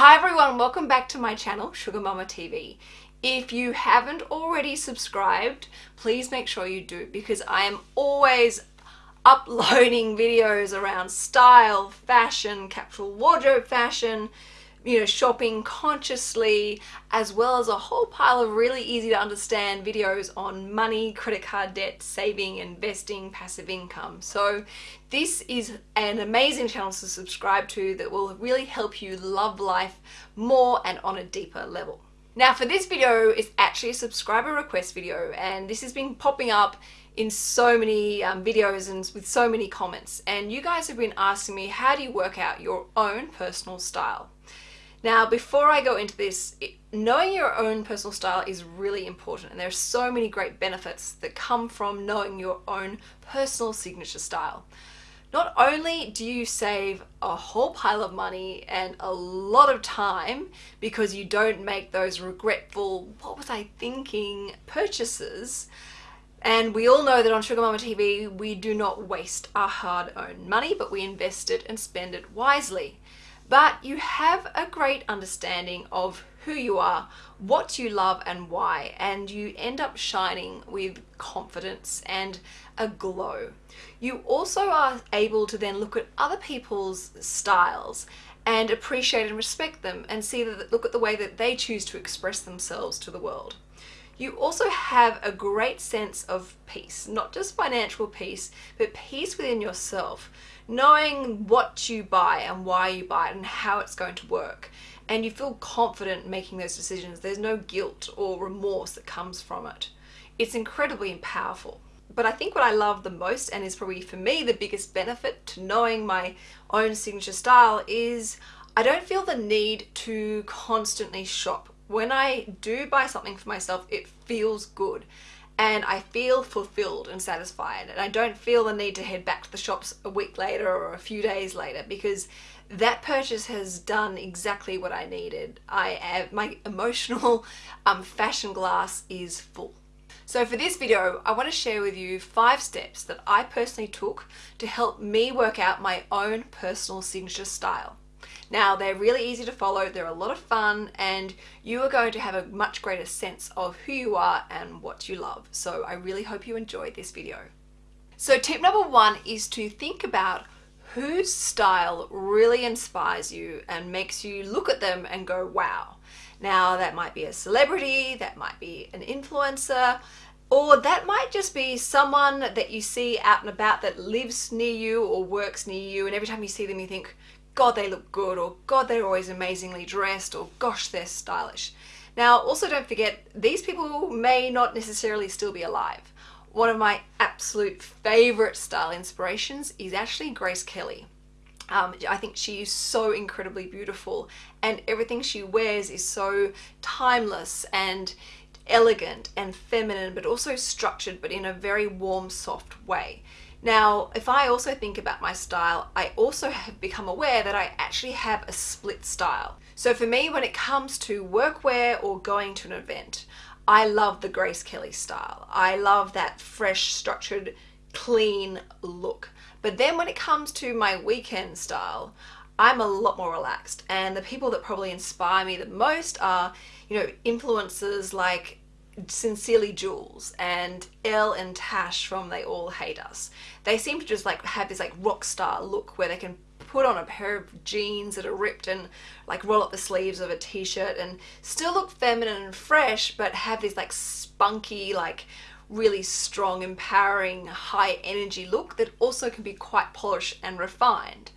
Hi everyone, welcome back to my channel, Sugar Mama TV. If you haven't already subscribed, please make sure you do because I am always uploading videos around style, fashion, capsule wardrobe fashion, you know, shopping consciously, as well as a whole pile of really easy to understand videos on money, credit card debt, saving, investing, passive income. So this is an amazing channel to subscribe to that will really help you love life more and on a deeper level. Now for this video, it's actually a subscriber request video and this has been popping up in so many um, videos and with so many comments and you guys have been asking me how do you work out your own personal style now, before I go into this, knowing your own personal style is really important and there are so many great benefits that come from knowing your own personal signature style. Not only do you save a whole pile of money and a lot of time because you don't make those regretful, what was I thinking, purchases, and we all know that on Sugar Mama TV, we do not waste our hard-earned money, but we invest it and spend it wisely but you have a great understanding of who you are, what you love and why, and you end up shining with confidence and a glow. You also are able to then look at other people's styles and appreciate and respect them and see that look at the way that they choose to express themselves to the world. You also have a great sense of peace, not just financial peace, but peace within yourself knowing what you buy and why you buy it and how it's going to work. And you feel confident making those decisions. There's no guilt or remorse that comes from it. It's incredibly powerful. But I think what I love the most and is probably for me the biggest benefit to knowing my own signature style is I don't feel the need to constantly shop when I do buy something for myself it feels good and I feel fulfilled and satisfied and I don't feel the need to head back to the shops a week later or a few days later because that purchase has done exactly what I needed. I have, my emotional um, fashion glass is full. So for this video, I want to share with you five steps that I personally took to help me work out my own personal signature style. Now they're really easy to follow, they're a lot of fun and you are going to have a much greater sense of who you are and what you love. So I really hope you enjoyed this video. So tip number one is to think about whose style really inspires you and makes you look at them and go wow. Now that might be a celebrity, that might be an influencer, or that might just be someone that you see out and about that lives near you or works near you and every time you see them you think, God, they look good, or God, they're always amazingly dressed, or gosh, they're stylish. Now, also don't forget, these people may not necessarily still be alive. One of my absolute favorite style inspirations is actually Grace Kelly. Um, I think she is so incredibly beautiful and everything she wears is so timeless and elegant and feminine but also structured but in a very warm soft way. Now, if I also think about my style, I also have become aware that I actually have a split style. So for me, when it comes to workwear or going to an event, I love the Grace Kelly style. I love that fresh, structured, clean look. But then when it comes to my weekend style, I'm a lot more relaxed. And the people that probably inspire me the most are, you know, influencers like Sincerely Jules and Elle and Tash from They All Hate Us. They seem to just like have this like rock star look where they can put on a pair of jeans that are ripped and like roll up the sleeves of a t-shirt and still look feminine and fresh but have this like spunky like really strong empowering high energy look that also can be quite polished and refined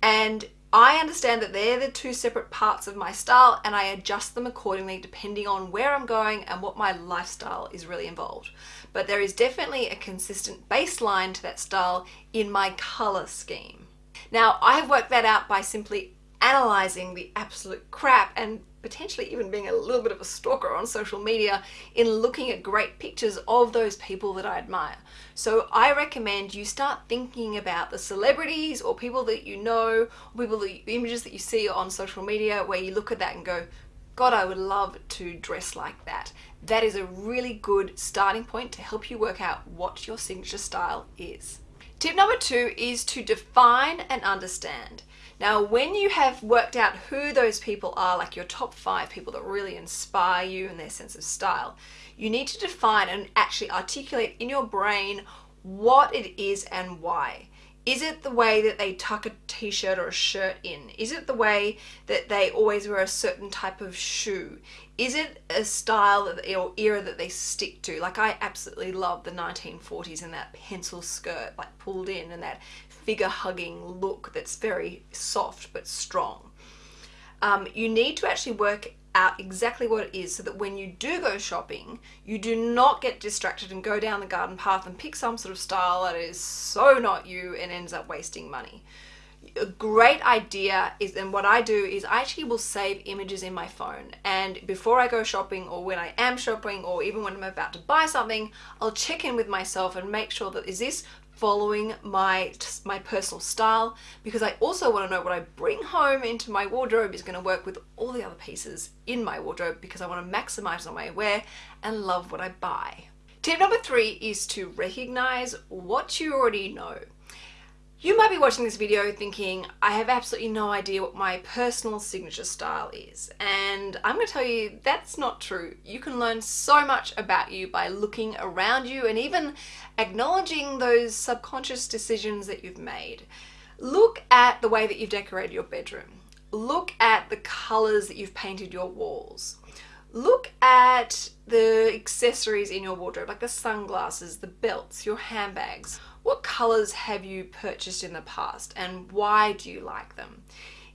and I understand that they're the two separate parts of my style and I adjust them accordingly depending on where I'm going and what my lifestyle is really involved. But there is definitely a consistent baseline to that style in my color scheme. Now I have worked that out by simply analyzing the absolute crap and potentially even being a little bit of a stalker on social media in looking at great pictures of those people that I admire. So I recommend you start thinking about the celebrities or people that you know, people that, images that you see on social media where you look at that and go, God, I would love to dress like that. That is a really good starting point to help you work out what your signature style is. Tip number two is to define and understand. Now, when you have worked out who those people are, like your top five people that really inspire you and their sense of style, you need to define and actually articulate in your brain what it is and why. Is it the way that they tuck a t-shirt or a shirt in? Is it the way that they always wear a certain type of shoe? Is it a style or era that they stick to? Like I absolutely love the 1940s and that pencil skirt like pulled in and that figure hugging look that's very soft but strong. Um, you need to actually work out exactly what it is so that when you do go shopping, you do not get distracted and go down the garden path and pick some sort of style that is so not you and ends up wasting money. A great idea is, and what I do is I actually will save images in my phone and before I go shopping or when I am shopping or even when I'm about to buy something, I'll check in with myself and make sure that is this following my my personal style because I also want to know what I bring home into my wardrobe is going to work with all the other pieces in my wardrobe because I want to maximize on my wear and love what I buy. Tip number three is to recognize what you already know. You might be watching this video thinking, I have absolutely no idea what my personal signature style is. And I'm going to tell you that's not true. You can learn so much about you by looking around you and even acknowledging those subconscious decisions that you've made. Look at the way that you've decorated your bedroom. Look at the colors that you've painted your walls. Look at the accessories in your wardrobe, like the sunglasses, the belts, your handbags what colors have you purchased in the past and why do you like them?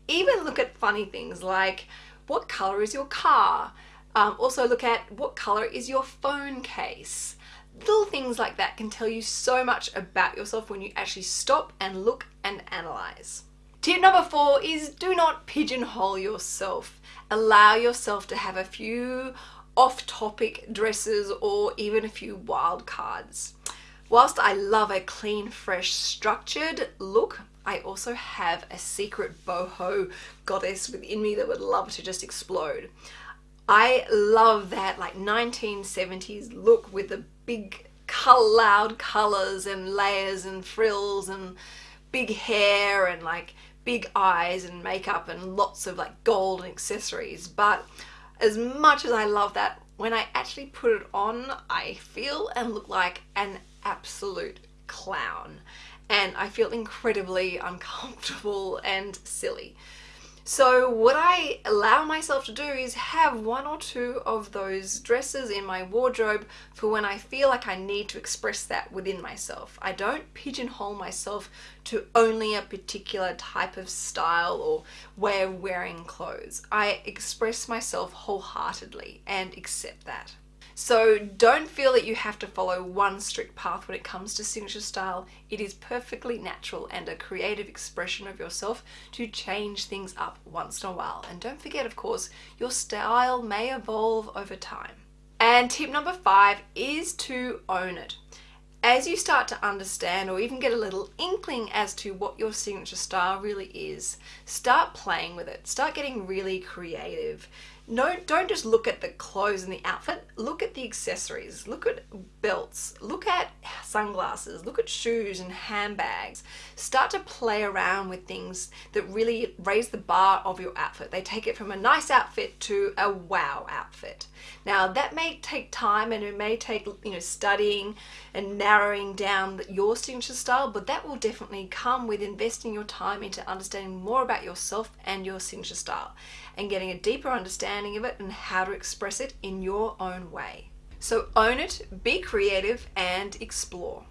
Even look at funny things like what color is your car? Um, also look at what color is your phone case? Little things like that can tell you so much about yourself when you actually stop and look and analyze. Tip number four is do not pigeonhole yourself. Allow yourself to have a few off-topic dresses or even a few wild cards. Whilst I love a clean, fresh, structured look, I also have a secret boho goddess within me that would love to just explode. I love that like 1970s look with the big loud colors and layers and frills and big hair and like big eyes and makeup and lots of like gold and accessories but as much as I love that when I actually put it on I feel and look like an absolute clown and I feel incredibly uncomfortable and silly. So what I allow myself to do is have one or two of those dresses in my wardrobe for when I feel like I need to express that within myself. I don't pigeonhole myself to only a particular type of style or way of wearing clothes. I express myself wholeheartedly and accept that. So don't feel that you have to follow one strict path when it comes to signature style. It is perfectly natural and a creative expression of yourself to change things up once in a while. And don't forget, of course, your style may evolve over time. And tip number five is to own it. As you start to understand or even get a little inkling as to what your signature style really is, start playing with it. Start getting really creative no, don't just look at the clothes and the outfit, look at the accessories, look at belts, look at sunglasses, look at shoes and handbags. Start to play around with things that really raise the bar of your outfit. They take it from a nice outfit to a wow outfit. Now that may take time and it may take you know studying and narrowing down your signature style, but that will definitely come with investing your time into understanding more about yourself and your signature style and getting a deeper understanding of it and how to express it in your own way. So own it, be creative and explore.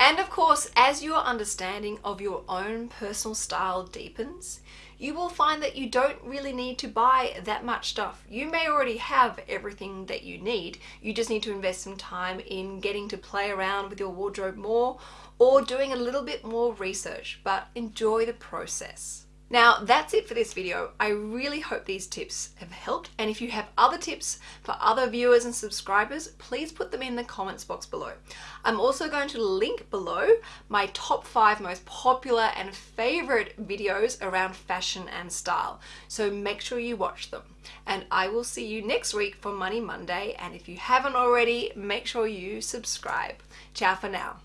And of course, as your understanding of your own personal style deepens, you will find that you don't really need to buy that much stuff. You may already have everything that you need. You just need to invest some time in getting to play around with your wardrobe more or doing a little bit more research, but enjoy the process. Now that's it for this video. I really hope these tips have helped and if you have other tips for other viewers and subscribers please put them in the comments box below. I'm also going to link below my top five most popular and favorite videos around fashion and style so make sure you watch them and I will see you next week for Money Monday and if you haven't already make sure you subscribe. Ciao for now.